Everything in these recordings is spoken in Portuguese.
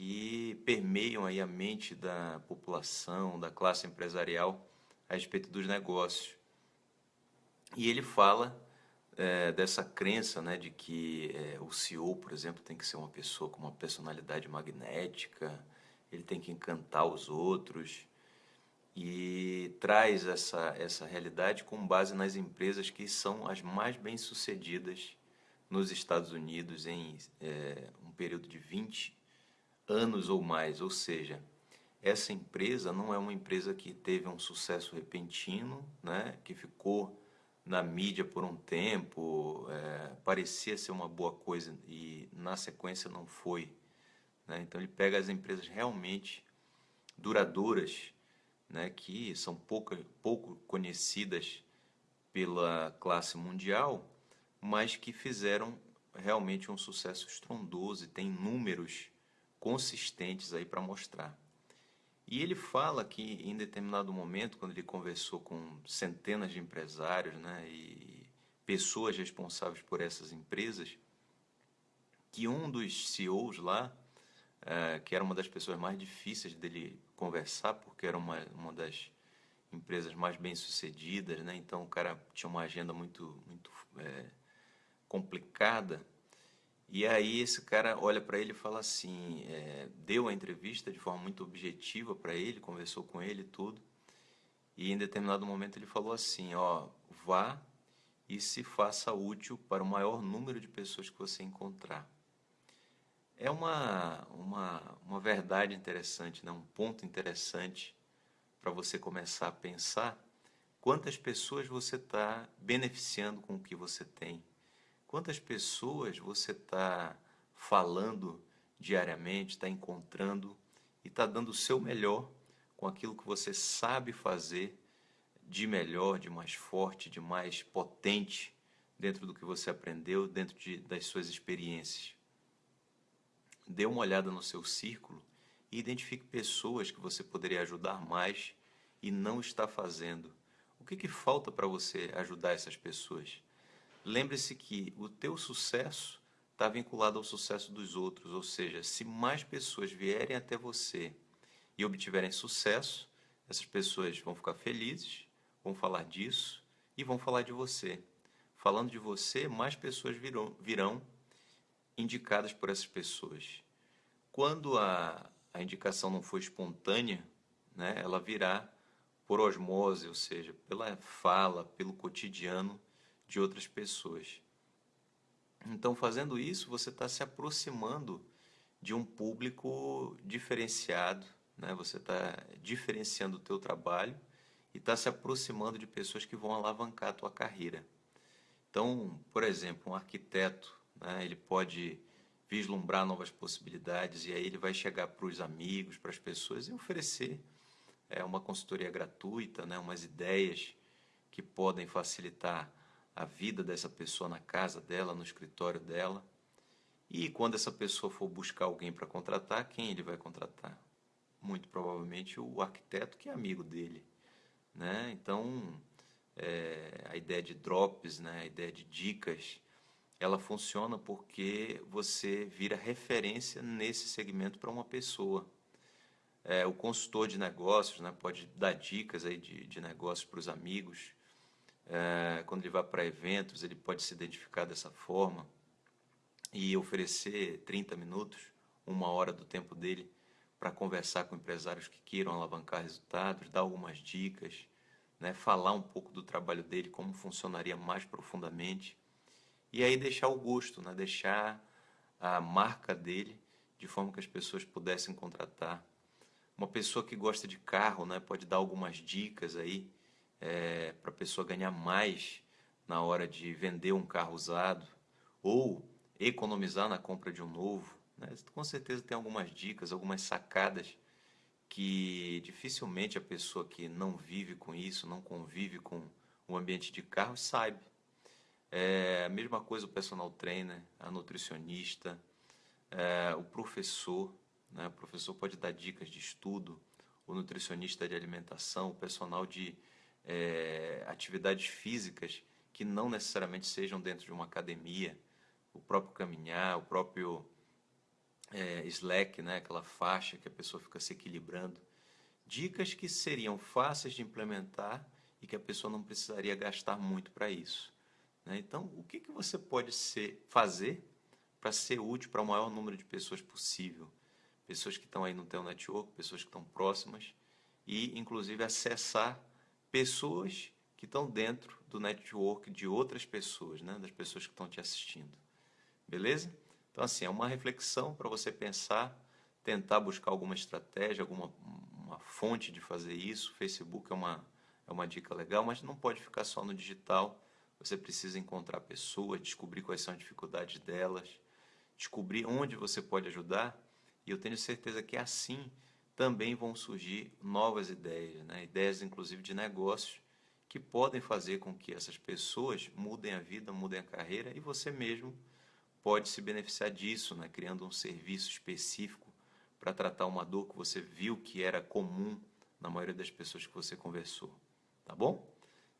que permeiam aí a mente da população, da classe empresarial a respeito dos negócios. E ele fala é, dessa crença né, de que é, o CEO, por exemplo, tem que ser uma pessoa com uma personalidade magnética, ele tem que encantar os outros, e traz essa, essa realidade com base nas empresas que são as mais bem-sucedidas nos Estados Unidos em é, um período de 20 anos ou mais. Ou seja, essa empresa não é uma empresa que teve um sucesso repentino, né, que ficou na mídia por um tempo, é, parecia ser uma boa coisa e na sequência não foi. Né? Então ele pega as empresas realmente duradouras, né, que são pouca, pouco conhecidas pela classe mundial, mas que fizeram realmente um sucesso estrondoso e tem números consistentes aí para mostrar. E ele fala que em determinado momento, quando ele conversou com centenas de empresários né, e pessoas responsáveis por essas empresas, que um dos CEOs lá, é, que era uma das pessoas mais difíceis dele conversar, porque era uma, uma das empresas mais bem sucedidas, né? então o cara tinha uma agenda muito, muito é, complicada, e aí esse cara olha para ele e fala assim, é, deu a entrevista de forma muito objetiva para ele, conversou com ele tudo. E em determinado momento ele falou assim, ó, vá e se faça útil para o maior número de pessoas que você encontrar. É uma, uma, uma verdade interessante, né? um ponto interessante para você começar a pensar quantas pessoas você está beneficiando com o que você tem Quantas pessoas você está falando diariamente, está encontrando e está dando o seu melhor com aquilo que você sabe fazer de melhor, de mais forte, de mais potente dentro do que você aprendeu, dentro de, das suas experiências. Dê uma olhada no seu círculo e identifique pessoas que você poderia ajudar mais e não está fazendo. O que, que falta para você ajudar essas pessoas? Lembre-se que o teu sucesso está vinculado ao sucesso dos outros, ou seja, se mais pessoas vierem até você e obtiverem sucesso, essas pessoas vão ficar felizes, vão falar disso e vão falar de você. Falando de você, mais pessoas virão, virão indicadas por essas pessoas. Quando a, a indicação não for espontânea, né, ela virá por osmose, ou seja, pela fala, pelo cotidiano de outras pessoas. Então, fazendo isso, você está se aproximando de um público diferenciado, né? você está diferenciando o teu trabalho e está se aproximando de pessoas que vão alavancar a tua carreira. Então, por exemplo, um arquiteto, né? ele pode vislumbrar novas possibilidades e aí ele vai chegar para os amigos, para as pessoas e oferecer é, uma consultoria gratuita, né? umas ideias que podem facilitar a vida dessa pessoa na casa dela, no escritório dela. E quando essa pessoa for buscar alguém para contratar, quem ele vai contratar? Muito provavelmente o arquiteto que é amigo dele. Né? Então, é, a ideia de drops, né? a ideia de dicas, ela funciona porque você vira referência nesse segmento para uma pessoa. É, o consultor de negócios né, pode dar dicas aí de, de negócios para os amigos, é, quando ele vai para eventos, ele pode se identificar dessa forma e oferecer 30 minutos, uma hora do tempo dele para conversar com empresários que queiram alavancar resultados, dar algumas dicas, né, falar um pouco do trabalho dele, como funcionaria mais profundamente, e aí deixar o gosto, né, deixar a marca dele de forma que as pessoas pudessem contratar. Uma pessoa que gosta de carro né, pode dar algumas dicas aí é, para a pessoa ganhar mais na hora de vender um carro usado ou economizar na compra de um novo. Né? Com certeza tem algumas dicas, algumas sacadas que dificilmente a pessoa que não vive com isso, não convive com o ambiente de carro, sabe. É a mesma coisa o personal trainer, a nutricionista, é, o professor. Né? O professor pode dar dicas de estudo, o nutricionista de alimentação, o personal de é, atividades físicas que não necessariamente sejam dentro de uma academia, o próprio caminhar, o próprio é, Slack, né, aquela faixa que a pessoa fica se equilibrando. Dicas que seriam fáceis de implementar e que a pessoa não precisaria gastar muito para isso. Né? Então, o que, que você pode ser, fazer para ser útil para o maior número de pessoas possível? Pessoas que estão aí no teu network, pessoas que estão próximas e, inclusive, acessar pessoas que estão dentro do network de outras pessoas, né? das pessoas que estão te assistindo. Beleza? Então, assim, é uma reflexão para você pensar, tentar buscar alguma estratégia, alguma uma fonte de fazer isso. Facebook é uma, é uma dica legal, mas não pode ficar só no digital. Você precisa encontrar pessoas, descobrir quais são as dificuldades delas, descobrir onde você pode ajudar. E eu tenho certeza que assim também vão surgir novas ideias, né? ideias inclusive de negócios que podem fazer com que essas pessoas mudem a vida, mudem a carreira e você mesmo pode se beneficiar disso, né? criando um serviço específico para tratar uma dor que você viu que era comum na maioria das pessoas que você conversou. Tá bom?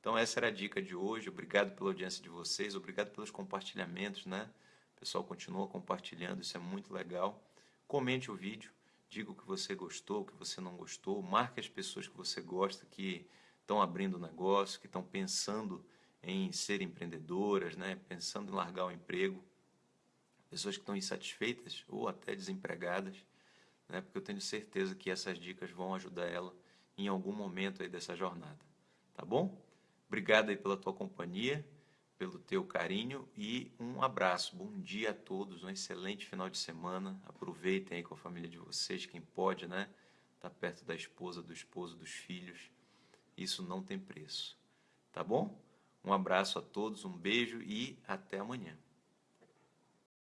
Então essa era a dica de hoje. Obrigado pela audiência de vocês, obrigado pelos compartilhamentos, né? O pessoal continua compartilhando, isso é muito legal. Comente o vídeo, diga o que você gostou, o que você não gostou, marque as pessoas que você gosta que estão abrindo negócio, que estão pensando em ser empreendedoras, né? Pensando em largar o emprego pessoas que estão insatisfeitas ou até desempregadas, né? porque eu tenho certeza que essas dicas vão ajudar ela em algum momento aí dessa jornada. Tá bom? Obrigado aí pela tua companhia, pelo teu carinho e um abraço. Bom dia a todos, um excelente final de semana. Aproveitem aí com a família de vocês, quem pode, né? Tá perto da esposa, do esposo, dos filhos. Isso não tem preço. Tá bom? Um abraço a todos, um beijo e até amanhã.